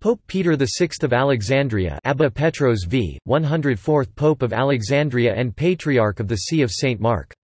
Pope Peter VI of Alexandria Abba Petros v. 104th Pope of Alexandria and Patriarch of the See of St. Mark